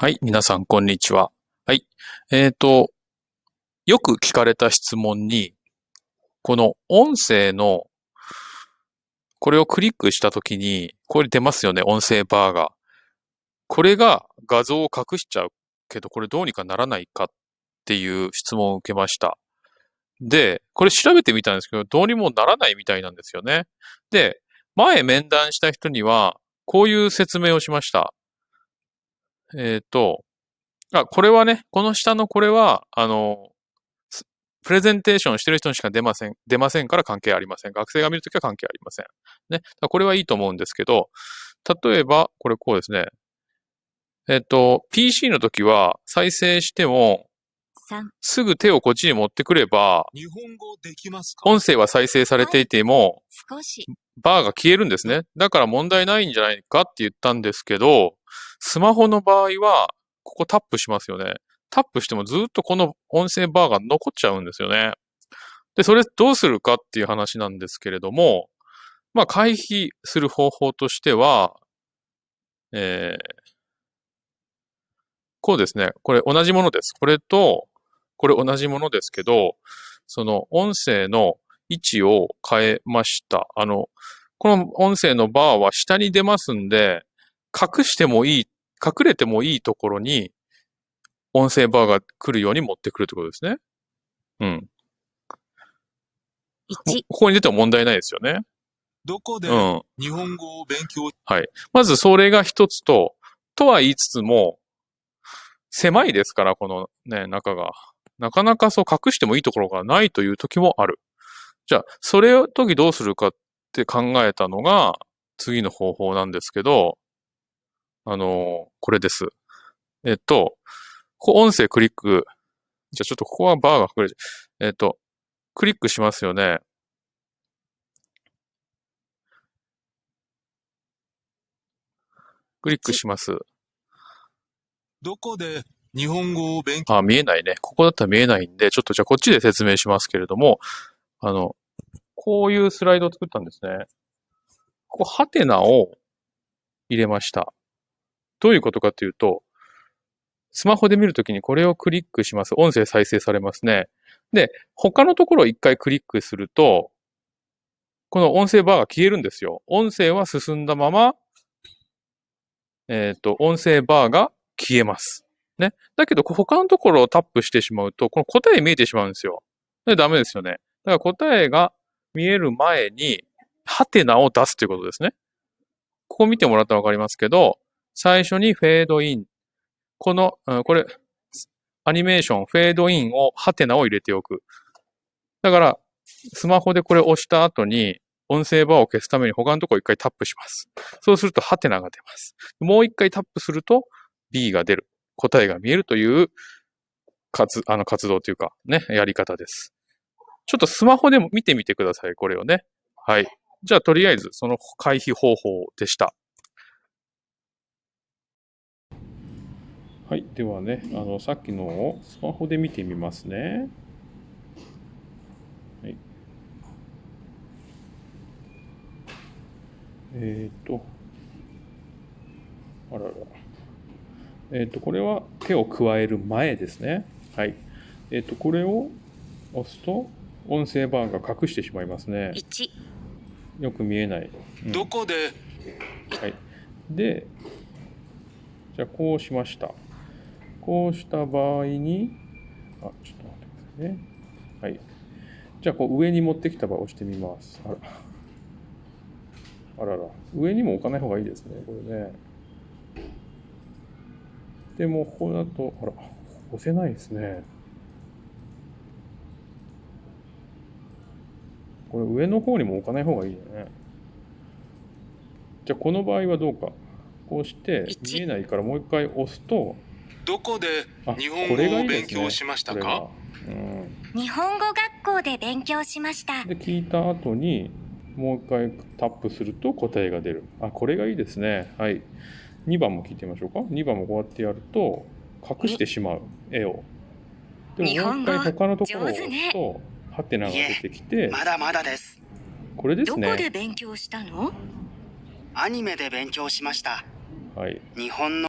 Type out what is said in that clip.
はい、皆さん、こんにちは。はい。えっ、と、よく聞かれた質問に、この音声の、これをクリックしたときに、これ出ますよね、音声バーが。これが画像を隠しちゃうけど、これどうにかならないかっていう質問を受けました。で、これ調べてみたんですけど、どうにもならないみたいなんですよね。で、前面談した人には、こういう説明をしました。えっ、と、あ、これはね、この下のこれは、あの、すプレゼンテーションしてる人にしか出ません、出ませんから関係ありません。学生が見るときは関係ありません。ね。これはいいと思うんですけど、例えば、これこうですね。えっ、と、PC の時は再生しても、3、すぐ手をこっちに持ってくれば、日本語できますか？音声は再生されていても、バーが消えるんですね。だから問題ないんじゃないかって言ったんですけど、スマホの場合は、ここタップしますよね。タップしてもずっとこの音声バーが残っちゃうんですよね。で、それどうするかっていう話なんですけれども、まあ回避する方法としては、えーこうですね。これ同じものです。これと、これ同じものですけど、その音声の位置を変えました。あの、この音声のバーは下に出ますんで、隠してもいい、隠れてもいいところに音声バーが来るように持ってくるってことですね。うん。1、ここに出ても問題ないですよね。どこでうん。日本語を勉強？まずそれが一つと、とは言いつつも、狭いですから、このね、中が。なかなかそう隠してもいいところがないという時もある。じゃあ、それを時どうするかって考えたのが、次の方法なんですけど、あのこれです。えっと、ここ音声クリック、じゃあちょっとここはバーが隠れちゃう。えっと、クリックしますよね。クリックします。どこで日本語を勉強？あ、見えないね。ここだったら見えないんで、ちょっとじゃあこっちで説明しますけれども、あの、こういうスライドを作ったんですね。ここ、ハテナを入れました。どういうことかというと、スマホで見るときにこれをクリックします。音声再生されますね。で、他のところを一回クリックすると、この音声バーが消えるんですよ。音声は進んだまま、えっ、と、音声バーが消えます。ね。だけど、他のところをタップしてしまうと、この答え見えてしまうんですよ。で、ダメですよね。だから答えが見える前に、ハテナを出すということですね。ここ見てもらったらわかりますけど、最初にフェードイン。この、うんこれ、アニメーション、フェードインを、ハテナを入れておく。だから、スマホでこれ押した後に、音声バーを消すために他のところ一回タップします。そうすると、ハテナが出ます。もう一回タップすると、B が出る。答えが見えるという活、あの活動というか、ね、やり方です。ちょっとスマホでも見てみてください、これをね。はい。じゃあ、とりあえず、その回避方法でした。はい。ではね、あの、さっきのをスマホで見てみますね。はい。えっ、と、あらら。えっ、と、これは手を加える前ですね。はい。えっ、と、これを押すと、音声バーが隠してしまいますね。1、よく見えない。うんどこで？はい。で、じゃあこうしました。こうした場合に、あ、ちょっと待ってくださいね。はい。じゃあこう上に持ってきた場合押してみます。あら。あらら。上にも置かない方がいいですね、これね。でも、ここだと、あら、押せないですね。これ上の方にも置かない方がいいよね。じゃあこの場合はどうか。こうして一見えないからもう一回押すと、どこであ、日本これが語を勉強しましたか？日本語学校で勉強しました。で、聞いた後に、もう一回タップすると答えが出る。あ、これがいいですね。はい。2番も聞いてみましょうか。2番もこうやってやると、隠してしまう、絵を。でももう一回他のところを押すと、ハテナが出てきて、まだまだです。これですどこでね。勉強したの？アニメで勉強しました。はい。日本